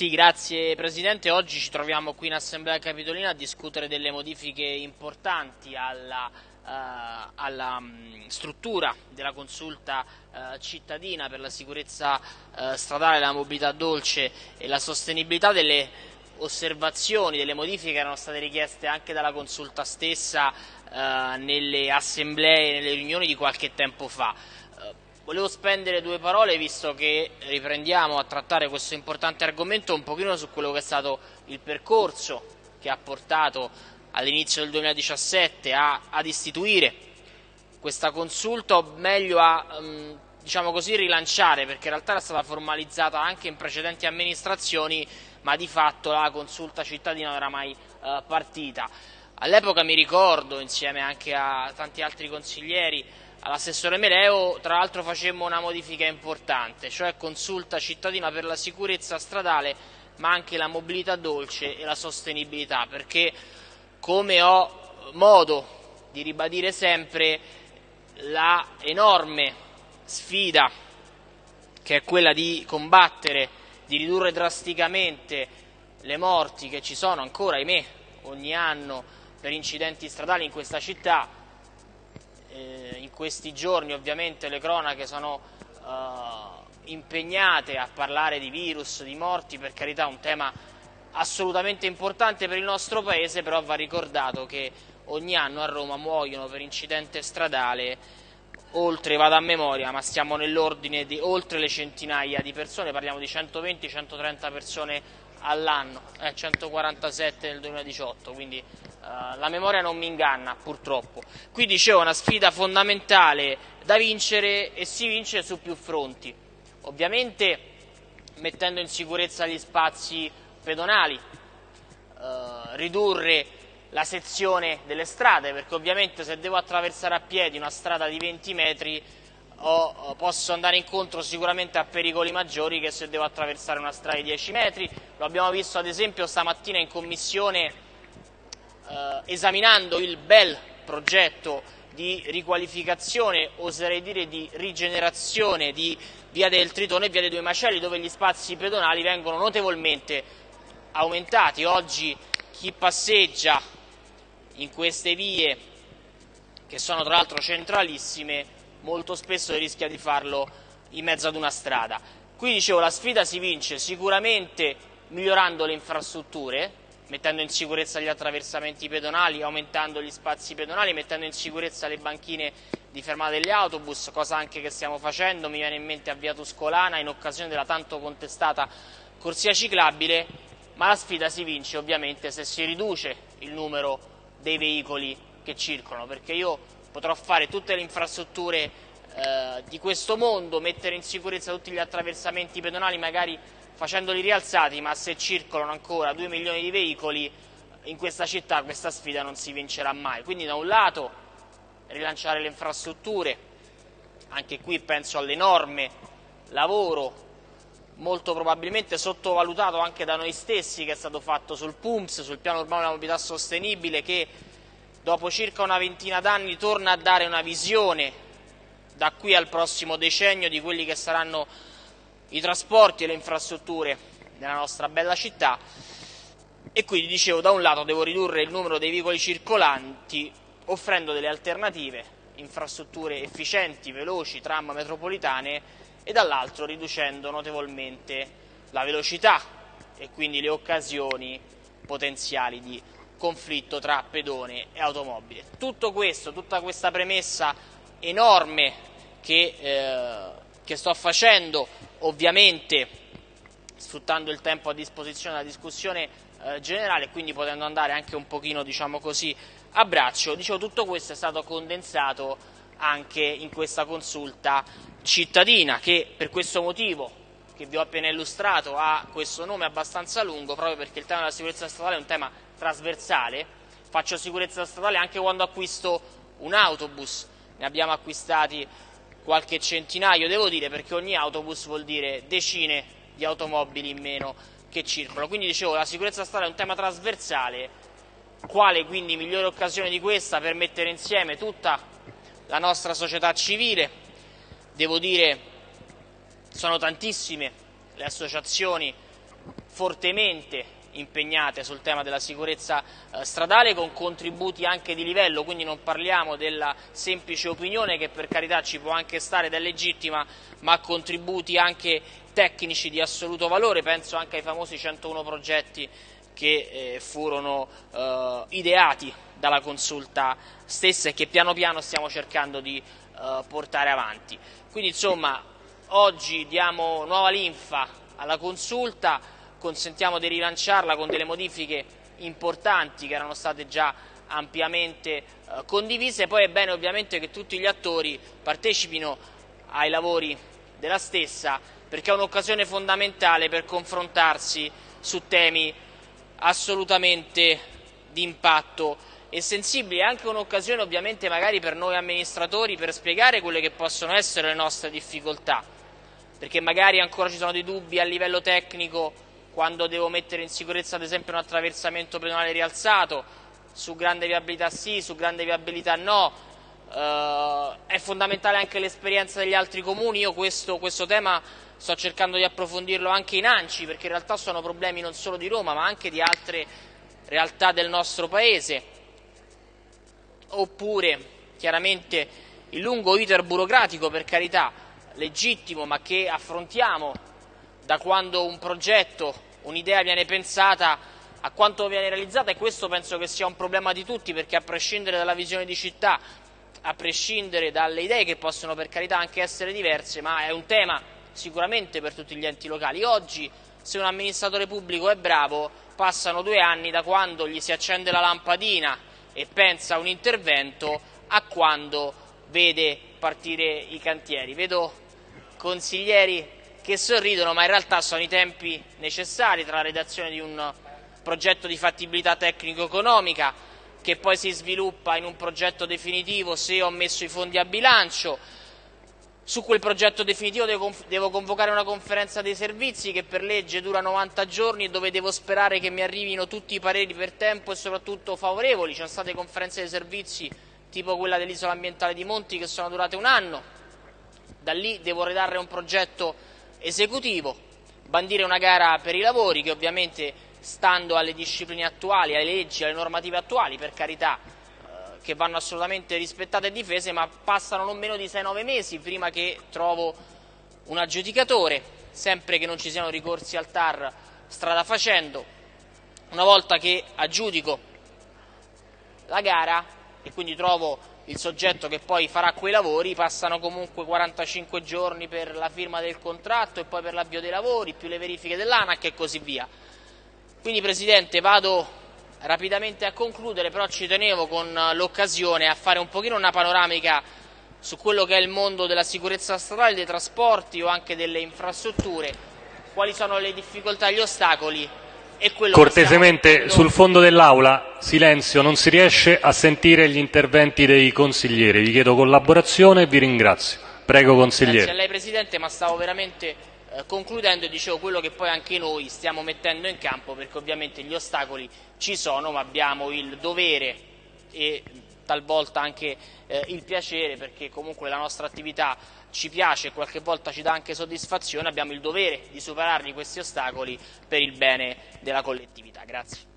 Sì, grazie Presidente. Oggi ci troviamo qui in Assemblea Capitolina a discutere delle modifiche importanti alla, uh, alla um, struttura della consulta uh, cittadina per la sicurezza uh, stradale, la mobilità dolce e la sostenibilità delle osservazioni, delle modifiche che erano state richieste anche dalla consulta stessa nelle assemblee, nelle riunioni di qualche tempo fa. Volevo spendere due parole, visto che riprendiamo a trattare questo importante argomento, un pochino su quello che è stato il percorso che ha portato all'inizio del 2017 a, ad istituire questa consulta, o meglio a um, diciamo così, rilanciare, perché in realtà era stata formalizzata anche in precedenti amministrazioni, ma di fatto la consulta cittadina non era mai uh, partita. All'epoca mi ricordo, insieme anche a tanti altri consiglieri, all'assessore Meleo, tra l'altro facemmo una modifica importante, cioè consulta cittadina per la sicurezza stradale, ma anche la mobilità dolce e la sostenibilità, perché come ho modo di ribadire sempre, la enorme sfida che è quella di combattere, di ridurre drasticamente le morti che ci sono ancora, ahimè, ogni anno per incidenti stradali in questa città, eh, in questi giorni ovviamente le cronache sono eh, impegnate a parlare di virus, di morti, per carità un tema assolutamente importante per il nostro Paese, però va ricordato che ogni anno a Roma muoiono per incidente stradale oltre, vado a memoria, ma stiamo nell'ordine di oltre le centinaia di persone, parliamo di 120-130 persone all'anno, eh, 147 nel 2018, quindi eh, la memoria non mi inganna purtroppo. Qui dicevo una sfida fondamentale da vincere e si vince su più fronti, ovviamente mettendo in sicurezza gli spazi pedonali, eh, ridurre la sezione delle strade, perché ovviamente se devo attraversare a piedi una strada di 20 metri o posso andare incontro sicuramente a pericoli maggiori che se devo attraversare una strada di 10 metri. Lo abbiamo visto ad esempio stamattina in commissione eh, esaminando il bel progetto di riqualificazione, oserei dire di rigenerazione di via del Tritone e via dei Due Macelli dove gli spazi pedonali vengono notevolmente aumentati. Oggi chi passeggia in queste vie, che sono tra l'altro centralissime, molto spesso rischia di farlo in mezzo ad una strada. Qui dicevo la sfida si vince sicuramente migliorando le infrastrutture, mettendo in sicurezza gli attraversamenti pedonali, aumentando gli spazi pedonali, mettendo in sicurezza le banchine di fermata degli autobus, cosa anche che stiamo facendo, mi viene in mente a Via Tuscolana in occasione della tanto contestata corsia ciclabile, ma la sfida si vince ovviamente se si riduce il numero dei veicoli che circolano, perché io potrò fare tutte le infrastrutture eh, di questo mondo, mettere in sicurezza tutti gli attraversamenti pedonali, magari facendoli rialzati, ma se circolano ancora 2 milioni di veicoli in questa città questa sfida non si vincerà mai. Quindi da un lato rilanciare le infrastrutture, anche qui penso all'enorme lavoro molto probabilmente sottovalutato anche da noi stessi che è stato fatto sul PUMS, sul piano urbano della mobilità sostenibile che dopo circa una ventina d'anni torna a dare una visione da qui al prossimo decennio di quelli che saranno i trasporti e le infrastrutture nella nostra bella città e quindi dicevo da un lato devo ridurre il numero dei veicoli circolanti offrendo delle alternative, infrastrutture efficienti, veloci, tram metropolitane e dall'altro riducendo notevolmente la velocità e quindi le occasioni potenziali di conflitto tra pedone e automobile. Tutto questo, tutta questa premessa enorme che, eh, che sto facendo, ovviamente sfruttando il tempo a disposizione della discussione eh, generale, quindi potendo andare anche un pochino, diciamo così, a braccio, dicevo, tutto questo è stato condensato anche in questa consulta cittadina che per questo motivo che vi ho appena illustrato ha questo nome abbastanza lungo proprio perché il tema della sicurezza statale è un tema trasversale, faccio sicurezza statale anche quando acquisto un autobus, ne abbiamo acquistati qualche centinaio, devo dire, perché ogni autobus vuol dire decine di automobili in meno che circolano. Quindi dicevo, la sicurezza statale è un tema trasversale, quale quindi migliore occasione di questa per mettere insieme tutta la nostra società civile. Devo dire, sono tantissime le associazioni fortemente impegnate sul tema della sicurezza eh, stradale con contributi anche di livello, quindi non parliamo della semplice opinione che per carità ci può anche stare ed è legittima, ma contributi anche tecnici di assoluto valore, penso anche ai famosi 101 progetti che eh, furono eh, ideati dalla consulta stessa e che piano piano stiamo cercando di portare avanti. Quindi insomma oggi diamo nuova linfa alla consulta, consentiamo di rilanciarla con delle modifiche importanti che erano state già ampiamente eh, condivise, poi è bene ovviamente che tutti gli attori partecipino ai lavori della stessa perché è un'occasione fondamentale per confrontarsi su temi assolutamente di impatto e sensibili, è anche un'occasione ovviamente magari per noi amministratori per spiegare quelle che possono essere le nostre difficoltà, perché magari ancora ci sono dei dubbi a livello tecnico quando devo mettere in sicurezza ad esempio un attraversamento pedonale rialzato, su grande viabilità sì, su grande viabilità no, uh, è fondamentale anche l'esperienza degli altri comuni, io questo, questo, tema sto cercando di approfondirlo anche in ANCI perché in realtà sono problemi non solo di Roma ma anche di altre realtà del nostro Paese, oppure chiaramente il lungo iter burocratico per carità legittimo ma che affrontiamo da quando un progetto, un'idea viene pensata a quanto viene realizzata e questo penso che sia un problema di tutti perché a prescindere dalla visione di città, a prescindere dalle idee che possono per carità anche essere diverse, ma è un tema sicuramente per tutti gli enti locali. Oggi se un amministratore pubblico è bravo passano due anni da quando gli si accende la lampadina e pensa a un intervento a quando vede partire i cantieri. Vedo consiglieri che sorridono, ma in realtà sono i tempi necessari tra la redazione di un progetto di fattibilità tecnico-economica che poi si sviluppa in un progetto definitivo se ho messo i fondi a bilancio. Su quel progetto definitivo devo, convocare una conferenza dei servizi che per legge dura 90 giorni e dove devo sperare che mi arrivino tutti i pareri per tempo e soprattutto favorevoli. Ci sono state conferenze dei servizi tipo quella dell'isola ambientale di Monti che sono durate un anno. Da lì devo redare un progetto esecutivo, bandire una gara per i lavori che ovviamente stando alle discipline attuali, alle leggi, alle normative attuali, per carità, eh, che vanno assolutamente rispettate e difese, ma passano non meno di 6-9 mesi prima che trovo un aggiudicatore, sempre che non ci siano ricorsi al TAR strada facendo. Una volta che aggiudico la gara e quindi trovo il soggetto che poi farà quei lavori, passano comunque 45 giorni per la firma del contratto e poi per l'avvio dei lavori, più le verifiche dell'ANAC e così via. Quindi Presidente vado rapidamente a concludere, però ci tenevo con l'occasione a fare un pochino una panoramica su quello che è il mondo della sicurezza stradale, dei trasporti o anche delle infrastrutture, quali sono le difficoltà e gli ostacoli Cortesemente sul fondo dell'Aula, silenzio, non si riesce a sentire gli interventi dei consiglieri. Vi chiedo collaborazione e vi ringrazio. Prego consigliere. Grazie a lei Presidente, ma stavo veramente eh, concludendo e dicevo quello che poi anche noi stiamo mettendo in campo perché ovviamente gli ostacoli ci sono ma abbiamo il dovere e talvolta anche eh, il piacere perché comunque la nostra attività ci piace e qualche volta ci dà anche soddisfazione, abbiamo il dovere di superarli questi ostacoli per il bene della collettività. Grazie.